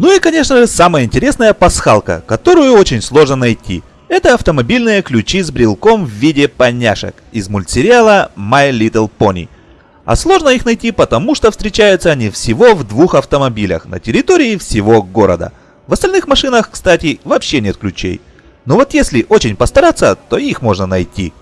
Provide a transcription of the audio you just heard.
Ну и конечно же самая интересная пасхалка, которую очень сложно найти. Это автомобильные ключи с брелком в виде поняшек из мультсериала My Little Pony. А сложно их найти, потому что встречаются они всего в двух автомобилях на территории всего города. В остальных машинах, кстати, вообще нет ключей. Но вот если очень постараться, то их можно найти.